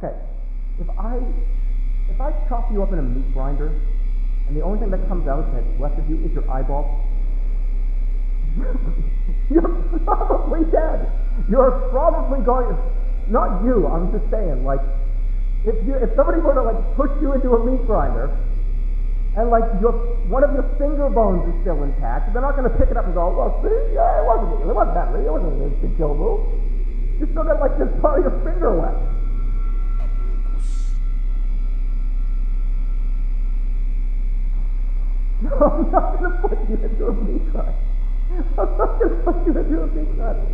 Okay, if I if I chop you up in a meat grinder, and the only thing that comes out that's left of you is your eyeball, you're probably dead. You're probably going. Not you. I'm just saying, like, if you if somebody were to like push you into a meat grinder, and like your one of your finger bones is still intact, they're not going to pick it up and go, well, see, yeah, it wasn't it wasn't that it wasn't an instant kill move. You still got like this part of your finger left. I'm not going to put you into a meat grinder. I'm not going to put you into a meat grinder.